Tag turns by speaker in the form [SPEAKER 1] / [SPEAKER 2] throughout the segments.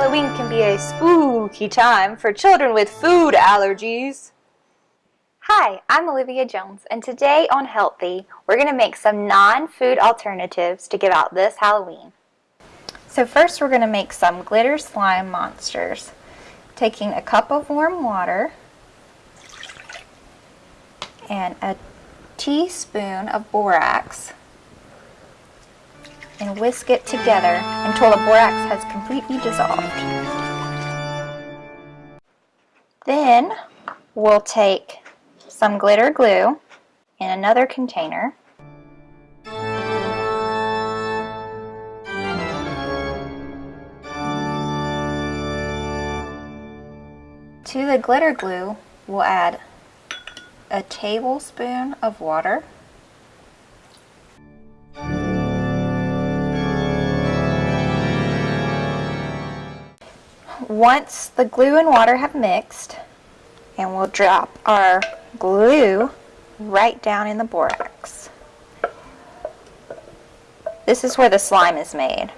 [SPEAKER 1] Halloween can be a spooky time for children with food allergies. Hi, I'm Olivia Jones, and today on Healthy, we're going to make some non-food alternatives to give out this Halloween. So first we're going to make some glitter slime monsters. Taking a cup of warm water and a teaspoon of borax and whisk it together until the borax has completely dissolved. Then we'll take some glitter glue in another container To the glitter glue, we'll add a tablespoon of water Once the glue and water have mixed, and we'll drop our glue right down in the borax. This is where the slime is made.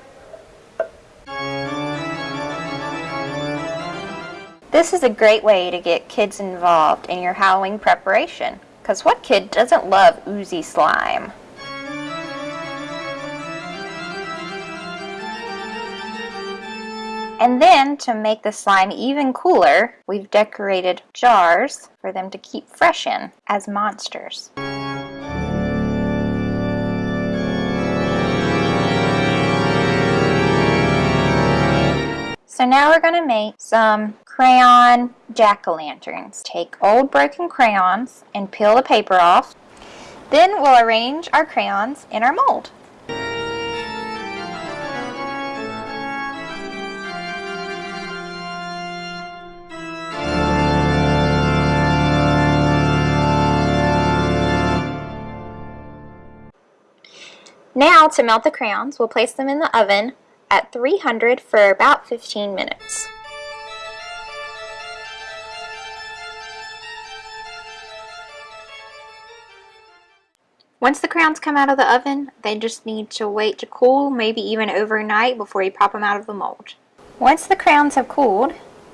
[SPEAKER 1] This is a great way to get kids involved in your Halloween preparation, because what kid doesn't love oozy slime? And then to make the slime even cooler, we've decorated jars for them to keep fresh in as monsters. So now we're going to make some crayon jack-o'-lanterns. Take old broken crayons and peel the paper off. Then we'll arrange our crayons in our mold. Now to melt the crayons, we'll place them in the oven at 300 for about 15 minutes. Once the crayons come out of the oven, they just need to wait to cool, maybe even overnight before you pop them out of the mold. Once the crayons have cooled,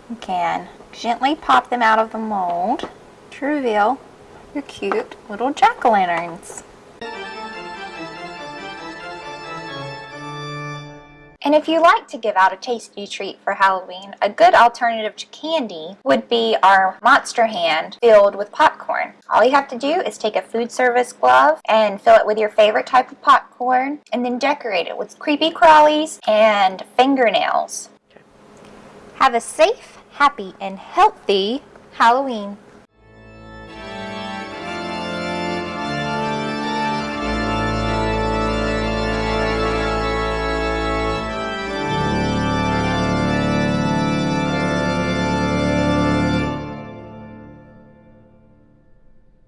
[SPEAKER 1] you can gently pop them out of the mold to reveal your cute little jack-o'-lanterns. And if you like to give out a tasty treat for Halloween, a good alternative to candy would be our Monster Hand filled with popcorn. All you have to do is take a food service glove and fill it with your favorite type of popcorn and then decorate it with creepy crawlies and fingernails. Have a safe, happy, and healthy Halloween.